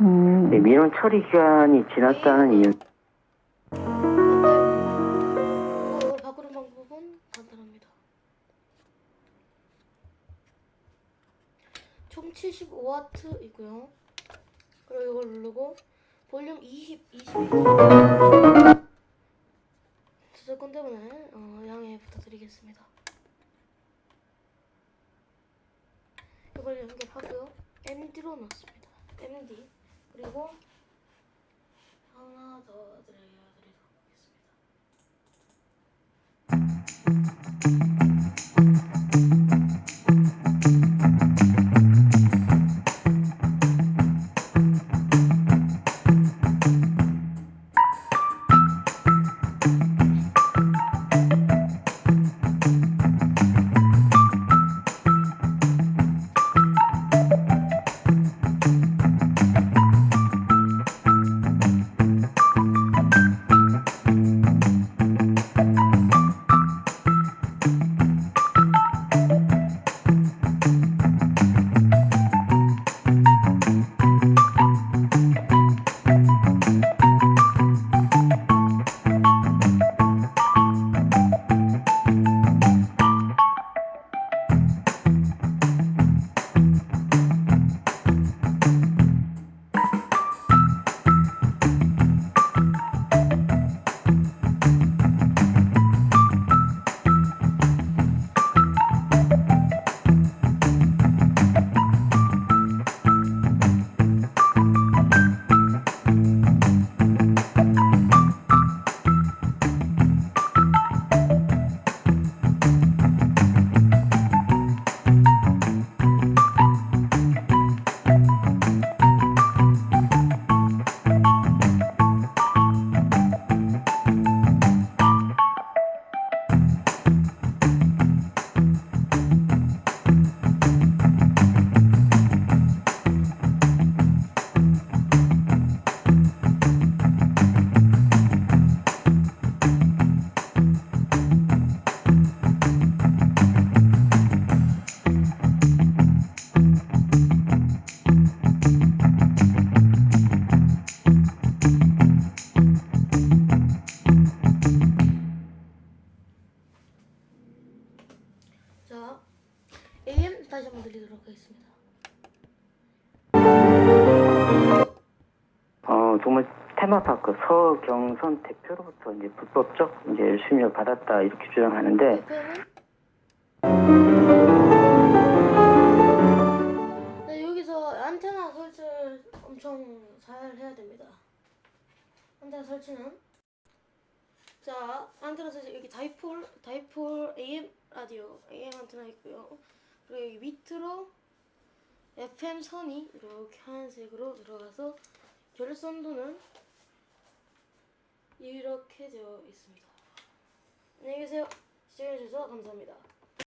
음. 네, 민원 처리 기간이 지났다는 이유. 이걸 바꾸는 방법은 간단합니다. 총 75와트이고요. 그리고 이걸 누르고 볼륨 20, 22. 저작권 때문에 어, 양해 부탁드리겠습니다. 이걸 연결하고요. MD로 넣습니다. MD 그리고 하나 더 드려드리도록 하겠습니다. 테마파크 서경선 대표로부터 이제 불법적 이제 수임료를 받았다 이렇게 주장하는데 네, 여기서 안테나 설치를 엄청 잘 해야 됩니다. 안테나 설치는 자 안테나 설치 여기 다이폴 다이폴 AM 라디오 AM 안테나 있고요. 그리고 여기 밑으로 FM 선이 이렇게 하얀색으로 들어가서 결선도는 이렇게 되어 있습니다. 안녕히 계세요. 시청해주셔서 감사합니다.